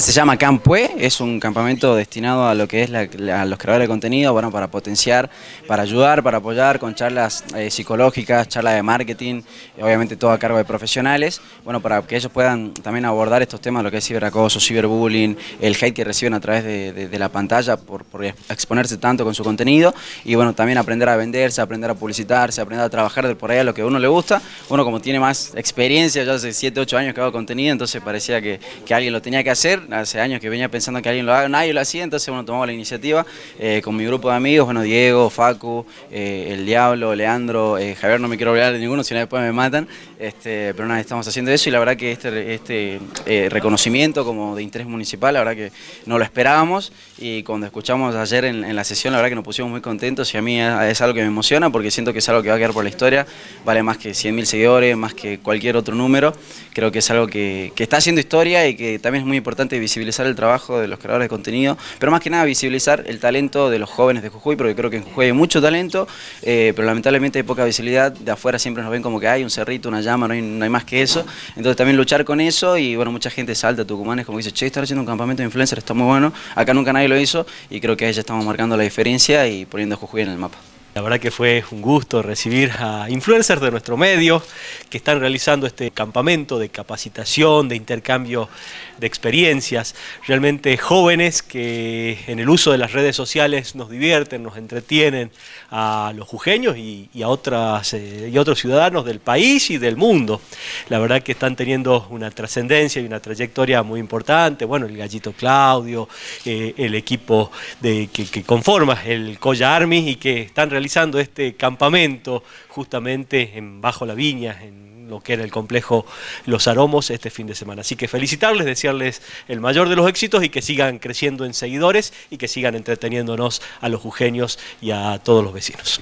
Se llama Campue, es un campamento destinado a lo que es a los creadores de contenido, bueno, para potenciar, para ayudar, para apoyar con charlas eh, psicológicas, charlas de marketing, obviamente todo a cargo de profesionales, bueno, para que ellos puedan también abordar estos temas, lo que es ciberacoso, ciberbullying, el hate que reciben a través de, la pantalla por, exponerse tanto con su contenido y bueno, también aprender a venderse, aprender a publicitarse, aprender a trabajar de por ahí a lo que a uno le gusta. Uno como tiene más experiencia, ya hace 7, 8 años que hago contenido, entonces parecía que alguien lo tenía que hacer hace años que venía pensando que alguien lo haga, nadie lo hacía, entonces bueno, tomamos la iniciativa eh, con mi grupo de amigos, bueno, Diego, Facu, eh, El Diablo, Leandro, eh, Javier, no me quiero olvidar de ninguno, si no después me matan, este, pero nada, estamos haciendo eso y la verdad que este, este reconocimiento como de interés municipal, la verdad que no lo esperábamos y cuando escuchamos ayer en, la sesión, la verdad que nos pusimos muy contentos y a mí es, algo que me emociona porque siento que es algo que va a quedar por la historia, vale más que 100.000 seguidores, más que cualquier otro número, creo que es algo que, que está haciendo historia y que también es muy importante visibilizar el trabajo de los creadores de contenido, pero más que nada visibilizar el talento de los jóvenes de Jujuy, porque creo que en Jujuy hay mucho talento, eh, pero lamentablemente hay poca visibilidad, de afuera siempre nos ven como que hay un cerrito, una llama, no hay, no hay más que eso, entonces también luchar con eso y bueno, mucha gente salta a Tucumanes como dice, che, estar haciendo un campamento de influencers está muy bueno, acá nunca nadie lo hizo y creo que ahí ya estamos marcando la diferencia y poniendo a Jujuy en el mapa. La verdad que fue un gusto recibir a influencers de nuestro medio que están realizando este campamento de capacitación, de intercambio de experiencias, realmente jóvenes que en el uso de las redes sociales nos divierten, nos entretienen a los jujeños y, a otras, eh, y otros ciudadanos del país y del mundo. La verdad que están teniendo una trascendencia y una trayectoria muy importante, bueno, el Gallito Claudio, eh, el equipo que, que conforma el Coya Army y que están realizando realizando este campamento justamente en Bajo la Viña, en lo que era el complejo Los Aromos este fin de semana. Así que felicitarles, desearles el mayor de los éxitos y que sigan creciendo en seguidores y que sigan entreteniéndonos a los jujeños y a todos los vecinos.